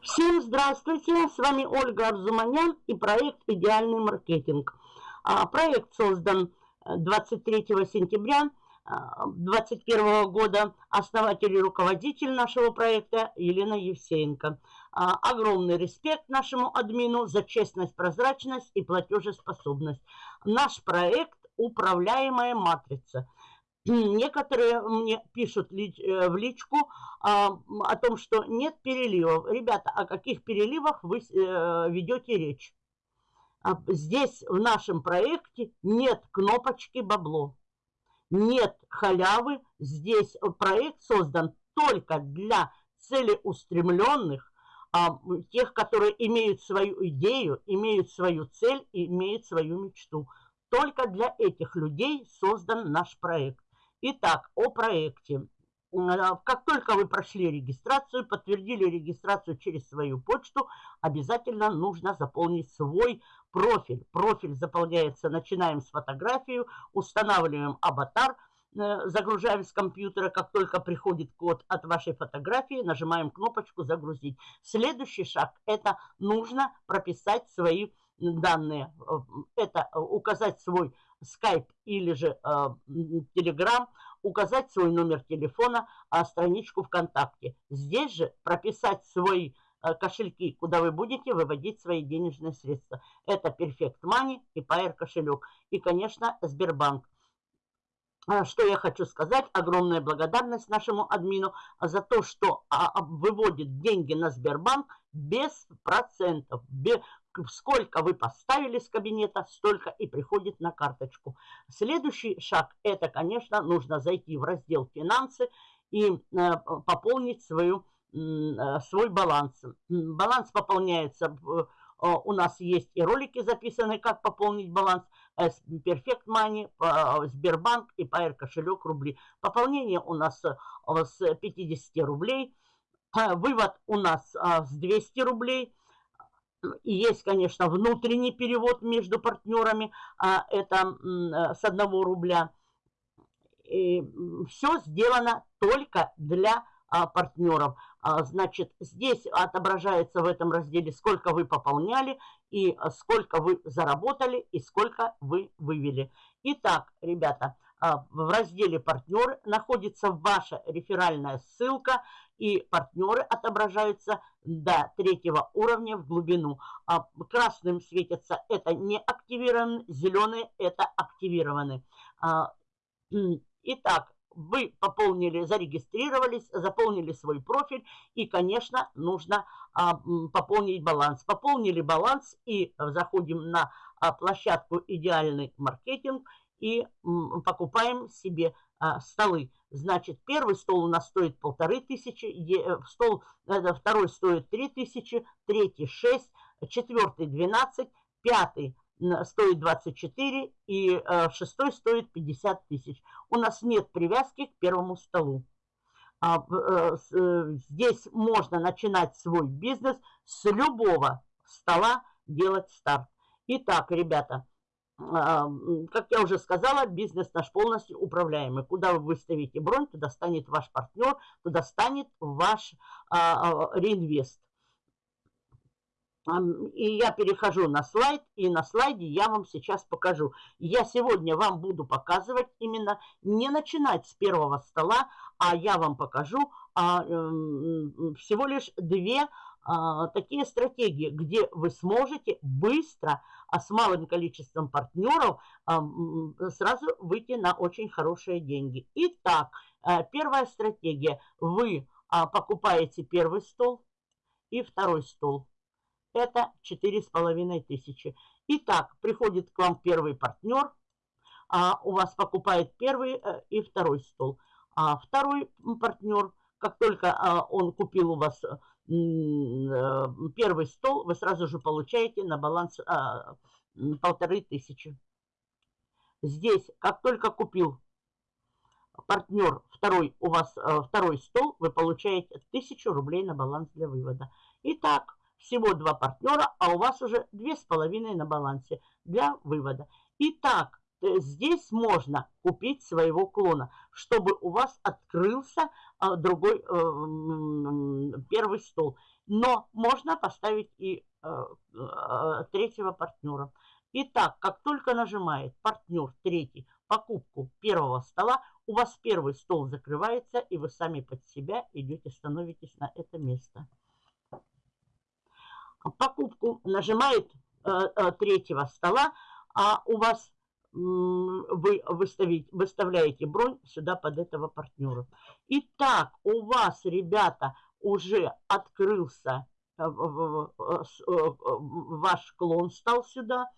Всем здравствуйте, с вами Ольга Арзуманян и проект «Идеальный маркетинг». А, проект создан 23 э, сентября 2021 а, года. Основатель и руководитель нашего проекта Елена Евсеенко. А, огромный респект нашему админу за честность, прозрачность и платежеспособность. Наш проект «Управляемая матрица». Некоторые мне пишут э, в личку а, о том, что нет переливов. Ребята, о каких переливах вы э, ведете речь? А, здесь в нашем проекте нет кнопочки бабло. Нет халявы. Здесь проект создан только для целеустремленных, а, тех, которые имеют свою идею, имеют свою цель имеют свою мечту. Только для этих людей создан наш проект. Итак, о проекте. А, как только вы прошли регистрацию, подтвердили регистрацию через свою почту, обязательно нужно заполнить свой профиль. Профиль заполняется, начинаем с фотографии, устанавливаем аватар, загружаем с компьютера, как только приходит код от вашей фотографии, нажимаем кнопочку «Загрузить». Следующий шаг – это нужно прописать свои данные. Э, это указать свой Skype или же э, Telegram, указать свой номер телефона, а страничку ВКонтакте. Здесь же прописать свои э, кошельки, куда вы будете выводить свои денежные средства. Это Perfect Money и Pair кошелек. И, конечно, Сбербанк. А, что я хочу сказать, огромная благодарность нашему админу за то, что а, а, выводит деньги на Сбербанк без процентов, сколько вы поставили с кабинета, столько и приходит на карточку. Следующий шаг, это, конечно, нужно зайти в раздел «Финансы» и э, пополнить свою, э, свой баланс. Баланс пополняется, э, у нас есть и ролики записаны, как пополнить баланс, Perfect Money, Сбербанк и Pair кошелек рубли. Пополнение у нас с 50 рублей, вывод у нас с 200 рублей – есть, конечно, внутренний перевод между партнерами, это э, с одного рубля. И все сделано только для партнеров. А, значит, здесь отображается в этом разделе, сколько вы пополняли, и сколько вы заработали, и сколько вы вывели. Итак, ребята, а, в разделе «Партнеры» находится ваша реферальная ссылка, и партнеры отображаются до третьего уровня в глубину. А красным светятся это не активированы, зеленые это активированы. Итак, вы пополнили, зарегистрировались, заполнили свой профиль и, конечно, нужно а, пополнить баланс. Пополнили баланс и заходим на а, площадку «Идеальный маркетинг» и покупаем себе а, столы. Значит, первый стол у нас стоит полторы тысячи, э, стол, это, второй стоит три тысячи, третий шесть, четвертый двенадцать, пятый стоит 24 и э, шестой стоит 50 тысяч. У нас нет привязки к первому столу. А, э, э, здесь можно начинать свой бизнес с любого стола делать старт. Итак, ребята, как я уже сказала, бизнес наш полностью управляемый. Куда вы выставите бронь, туда станет ваш партнер, туда станет ваш а, а, реинвест. И я перехожу на слайд, и на слайде я вам сейчас покажу. Я сегодня вам буду показывать именно не начинать с первого стола, а я вам покажу а, всего лишь две а, такие стратегии, где вы сможете быстро, а с малым количеством партнеров, а, сразу выйти на очень хорошие деньги. Итак, а, первая стратегия. Вы а, покупаете первый стол и второй стол. Это четыре с половиной тысячи. Итак, приходит к вам первый партнер, а у вас покупает первый э, и второй стол. А второй партнер, как только а, он купил у вас Э, первый стол вы сразу же получаете на баланс а, полторы тысячи. Здесь, как только купил партнер второй, у вас а, второй стол, вы получаете тысячу рублей на баланс для вывода. Итак, всего два партнера, а у вас уже две с половиной на балансе для вывода. Итак, э, здесь можно купить своего клона, чтобы у вас открылся а, другой э, первый стол. Но можно поставить и э, третьего партнера. Итак, как только нажимает партнер третий покупку первого стола, у вас первый стол закрывается, и вы сами под себя идете, становитесь на это место. Покупку нажимает э, э, третьего стола, а у вас вы выставить, выставляете бронь сюда под этого партнера. Итак, у вас, ребята, уже открылся э, ваш клон стал сюда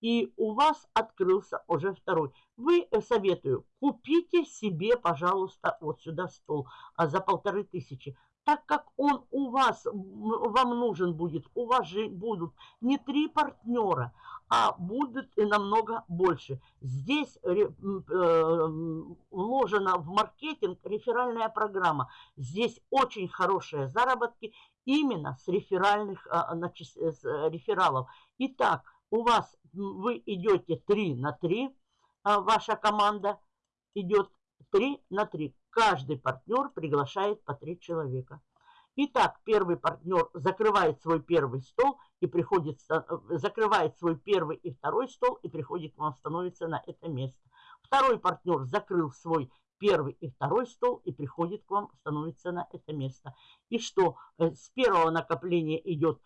и у вас открылся уже второй. Вы советую, купите себе, пожалуйста, вот сюда стол а, за полторы тысячи. Так как он у вас, вам нужен будет, у вас же будут не три партнера, а будут и намного больше. Здесь э, вложена в маркетинг реферальная программа. Здесь очень хорошие заработки именно с реферальных а, с рефералов. Итак, у вас вы идете 3 на 3, а ваша команда идет 3 на 3. Каждый партнер приглашает по 3 человека. Итак, первый партнер закрывает свой первый стол и приходит, э, закрывает свой первый и второй стол и приходит к вам, становится на это место. Второй партнер закрыл свой первый и второй стол и приходит к вам, становится на это место. И что? Э, с первого накопления идет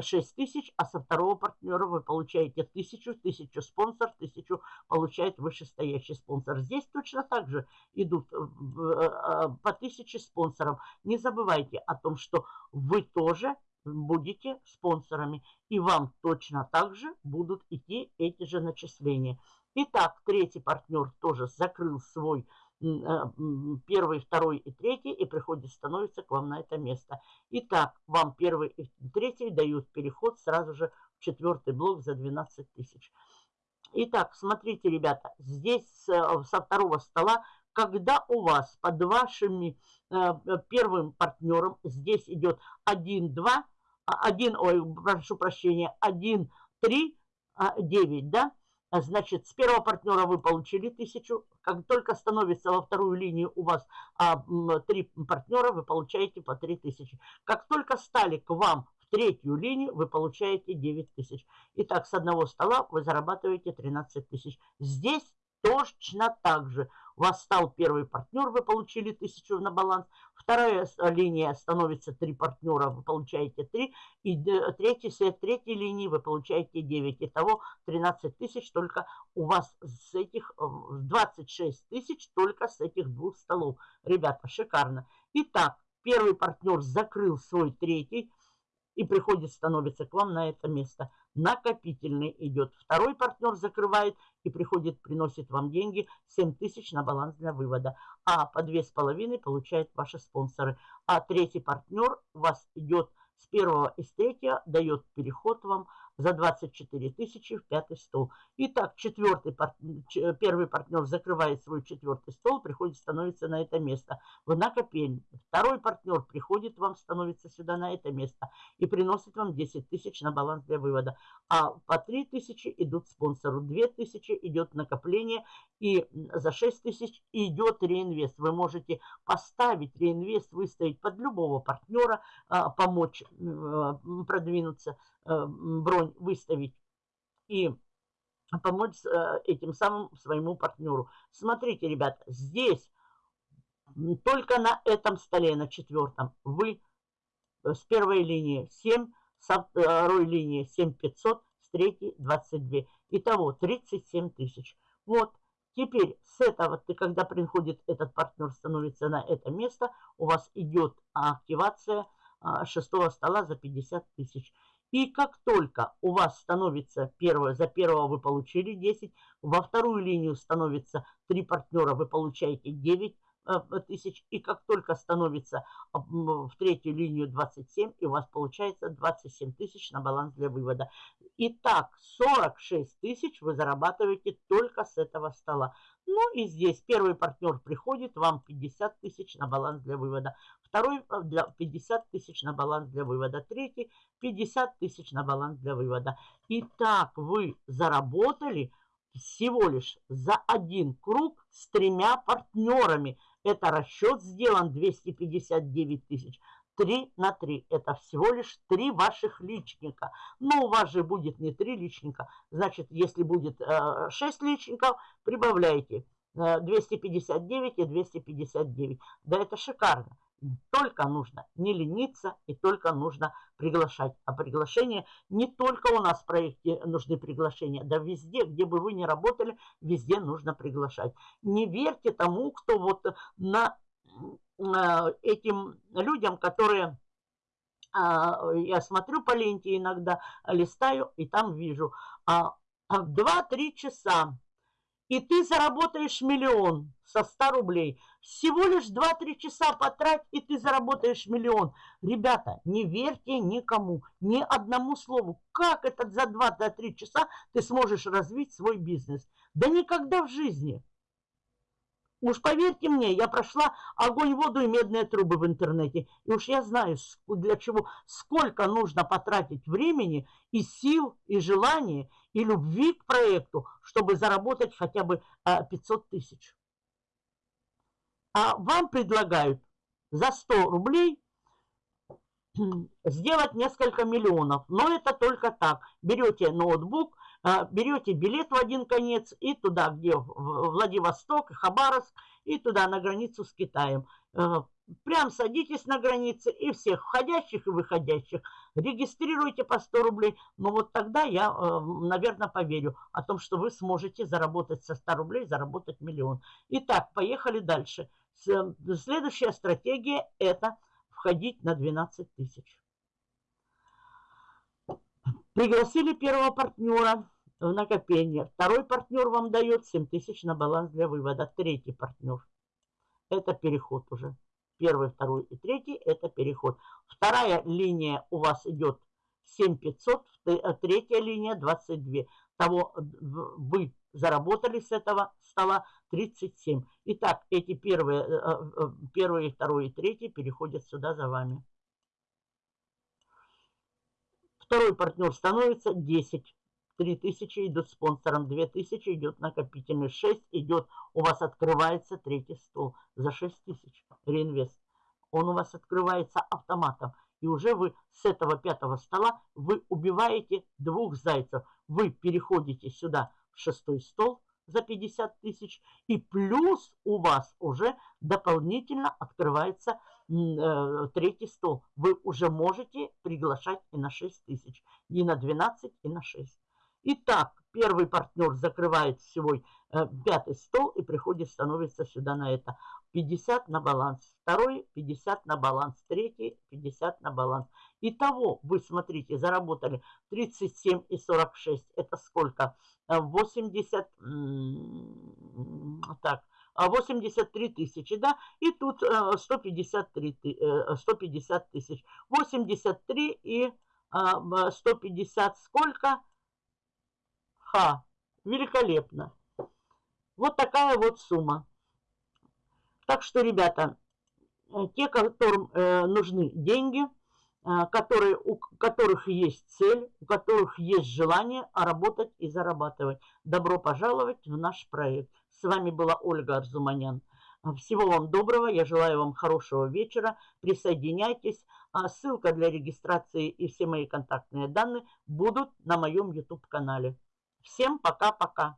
6 тысяч, а со второго партнера вы получаете тысячу, тысячу спонсор, тысячу получает вышестоящий спонсор. Здесь точно так же идут э, э, по тысяче спонсоров. Не забывайте о том, что вы тоже будете спонсорами, и вам точно так же будут идти эти же начисления. Итак, третий партнер тоже закрыл свой первый, второй и третий, и приходит, становится к вам на это место. Итак, вам первый и третий дают переход сразу же в четвертый блок за 12 тысяч. Итак, смотрите, ребята, здесь э, со второго стола, когда у вас под вашими э, первым партнером, здесь идет 1, 2, 1, ой, прошу прощения, 1, 3, 9, да, а, значит, с первого партнера вы получили тысячу. Как только становится во вторую линию у вас а, три партнера, вы получаете по три тысячи. Как только стали к вам в третью линию, вы получаете 9 тысяч. Итак, с одного стола вы зарабатываете 13 тысяч. Здесь точно так же. У вас стал первый партнер, вы получили тысячу на баланс. Вторая линия становится три партнера, вы получаете 3. И третья, с третьей линии вы получаете 9. Итого 13 тысяч только у вас с этих, 26 э, тысяч только с этих двух столов. Ребята, шикарно. Итак, первый партнер закрыл свой третий и приходит, становится к вам на это место накопительный идет. Второй партнер закрывает и приходит, приносит вам деньги 7 тысяч на баланс для вывода. А по 2,5 получают ваши спонсоры. А третий партнер у вас идет с первого и с третьего, дает переход вам за 24 тысячи в пятый стол. Итак, четвертый, первый партнер закрывает свой четвертый стол, приходит, становится на это место в накопение. Второй партнер приходит вам, становится сюда на это место и приносит вам 10 тысяч на баланс для вывода. А по 3 тысячи идут спонсору, 2 тысячи идет накопление и за 6 тысяч идет реинвест. Вы можете поставить реинвест, выставить под любого партнера, а, помочь продвинуться Э, бронь выставить и помочь э, этим самым своему партнеру. Смотрите, ребята, здесь только на этом столе, на четвертом, вы э, с первой линии 7, со второй линии 7500, с третьей 22. Итого 37 тысяч. Вот, теперь с этого, ты, когда приходит этот партнер, становится на это место, у вас идет активация шестого стола за 50 тысяч. И как только у вас становится первое, за первого вы получили 10, во вторую линию становится 3 партнера, вы получаете 9 тысяч. И как только становится в третью линию 27, и у вас получается 27 тысяч на баланс для вывода. Итак, 46 тысяч вы зарабатываете только с этого стола. Ну и здесь первый партнер приходит, вам 50 тысяч на баланс для вывода. Второй э, для 50 тысяч на баланс для вывода. Третий 50 тысяч на баланс для вывода. Итак, вы заработали всего лишь за один круг с тремя партнерами. Это расчет сделан 259 тысяч. 3 на 3. Это всего лишь 3 ваших личника. Но у вас же будет не 3 личника. Значит, если будет э, 6 личников, прибавляйте э, 259 и 259. Да это шикарно. Только нужно не лениться и только нужно приглашать. А приглашение не только у нас в проекте нужны приглашения, да везде, где бы вы ни работали, везде нужно приглашать. Не верьте тому, кто вот на э, этим людям, которые а, я смотрю по ленте иногда, листаю и там вижу. А, 2-3 а часа и ты заработаешь миллион со 100 рублей. Всего лишь 2-3 часа потрать, и ты заработаешь миллион. Ребята, не верьте никому, ни одному слову. Как это за 2-3 часа ты сможешь развить свой бизнес? Да никогда в жизни. Уж поверьте мне, я прошла огонь, воду и медные трубы в интернете. И уж я знаю, для чего, сколько нужно потратить времени и сил, и желания, и любви к проекту, чтобы заработать хотя бы 500 а, тысяч. А вам предлагают за 100 рублей сделать несколько миллионов. Но это только так. Берете ноутбук, а, берете билет в один конец и туда, где Владивосток, Хабаровск, и туда на границу с Китаем. А, прям садитесь на границе и всех входящих и выходящих регистрируйте по 100 рублей. Но вот тогда я, а, наверное, поверю о том, что вы сможете заработать со 100 рублей, заработать миллион. Итак, поехали дальше. Следующая стратегия – это входить на 12 тысяч. Пригласили первого партнера в накопление. Второй партнер вам дает 7 тысяч на баланс для вывода. Третий партнер. Это переход уже. Первый, второй и третий – это переход. Вторая линия у вас идет 7500, э, третья линия 22. Того вы заработали с этого стола 37. Итак, эти первые, э, э, первые, второй и третий переходят сюда за вами. Второй партнер становится 10. 3000 идут спонсором, 2000 идет накопительный, 6 идет, у вас открывается третий стол за 6000 реинвест. Он у вас открывается автоматом. И уже вы с этого пятого стола вы убиваете двух зайцев. Вы переходите сюда в шестой стол за 50 тысяч. И плюс у вас уже дополнительно открывается э, третий стол. Вы уже можете приглашать и на 6 тысяч, и на 12, и на 6. Итак, первый партнер закрывает свой э, пятый стол и приходит, становится сюда на это. 50 на баланс. Второй 50 на баланс. Третий 50 на баланс. Итого, вы смотрите, заработали 37 и 46. Это сколько? 80, э, так, 83 тысячи, да, и тут 153, э, 150 тысяч. 83 и 150 сколько? Ха, великолепно. Вот такая вот сумма. Так что, ребята, э, те, которым э, нужны деньги, э, которые, у которых есть цель, у которых есть желание работать и зарабатывать, добро пожаловать в наш проект. С вами была Ольга Арзуманян. Всего вам доброго, я желаю вам хорошего вечера, присоединяйтесь. А ссылка для регистрации и все мои контактные данные будут на моем YouTube-канале. Всем пока-пока.